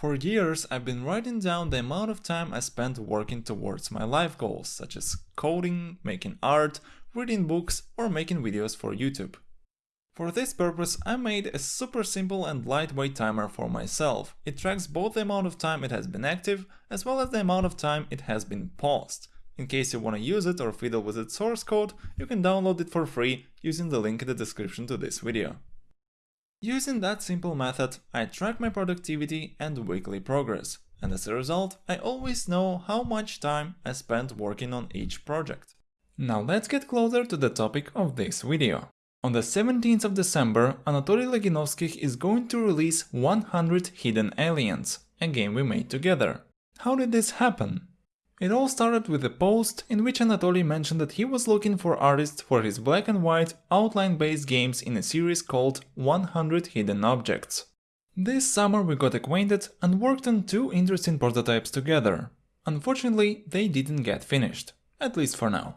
For years, I've been writing down the amount of time I spent working towards my life goals, such as coding, making art, reading books, or making videos for YouTube. For this purpose, I made a super simple and lightweight timer for myself. It tracks both the amount of time it has been active, as well as the amount of time it has been paused. In case you want to use it or fiddle with its source code, you can download it for free using the link in the description to this video. Using that simple method, I track my productivity and weekly progress, and as a result, I always know how much time I spent working on each project. Now let's get closer to the topic of this video. On the 17th of December, Anatoly Loginovskih is going to release 100 Hidden Aliens, a game we made together. How did this happen? It all started with a post in which Anatoly mentioned that he was looking for artists for his black and white outline-based games in a series called 100 Hidden Objects. This summer we got acquainted and worked on two interesting prototypes together. Unfortunately, they didn't get finished, at least for now.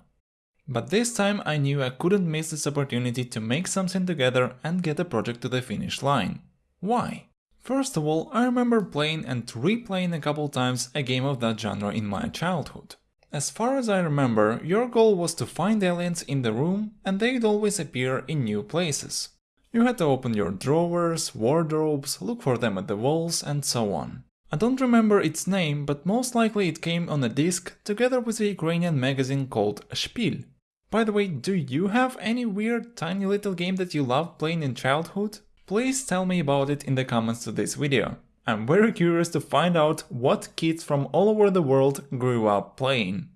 But this time I knew I couldn't miss this opportunity to make something together and get a project to the finish line. Why? First of all, I remember playing and replaying a couple times a game of that genre in my childhood. As far as I remember, your goal was to find aliens in the room and they'd always appear in new places. You had to open your drawers, wardrobes, look for them at the walls and so on. I don't remember its name, but most likely it came on a disc together with a Ukrainian magazine called Shpil. By the way, do you have any weird tiny little game that you loved playing in childhood? Please tell me about it in the comments to this video. I'm very curious to find out what kids from all over the world grew up playing.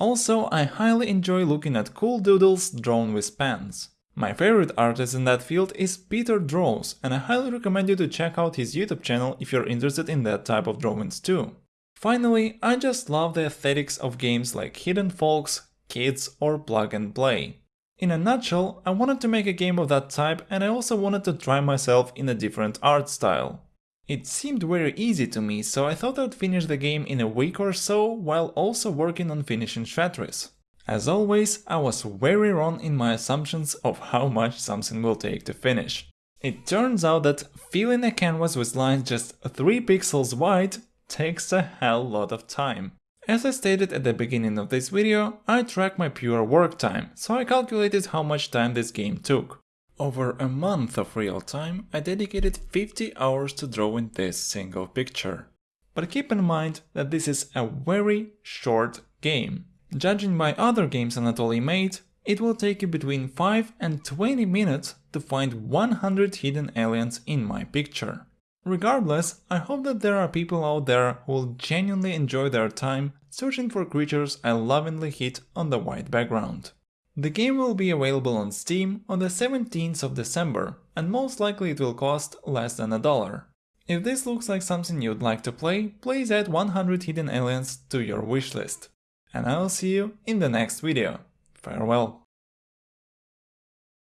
Also, I highly enjoy looking at cool doodles drawn with pens. My favorite artist in that field is Peter Draws, and I highly recommend you to check out his YouTube channel if you're interested in that type of drawings too. Finally, I just love the aesthetics of games like Hidden Folks, kids or plug and play. In a nutshell, I wanted to make a game of that type and I also wanted to try myself in a different art style. It seemed very easy to me, so I thought I'd finish the game in a week or so while also working on finishing Shatris. As always, I was very wrong in my assumptions of how much something will take to finish. It turns out that filling a canvas with lines just 3 pixels wide takes a hell lot of time. As I stated at the beginning of this video, I track my pure work time, so I calculated how much time this game took. Over a month of real time, I dedicated 50 hours to drawing this single picture. But keep in mind that this is a very short game. Judging by other games Anatoly made, it will take you between 5 and 20 minutes to find 100 hidden aliens in my picture. Regardless, I hope that there are people out there who will genuinely enjoy their time searching for creatures I lovingly hit on the white background. The game will be available on Steam on the 17th of December, and most likely it will cost less than a dollar. If this looks like something you'd like to play, please add 100 hidden aliens to your wishlist. And I'll see you in the next video. Farewell.